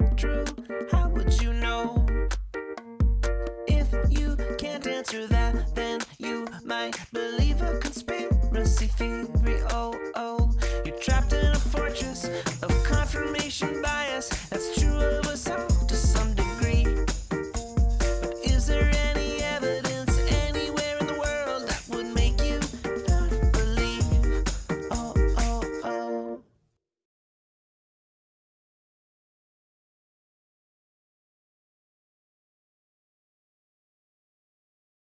not true, how would you know? If you can't answer that, then you might believe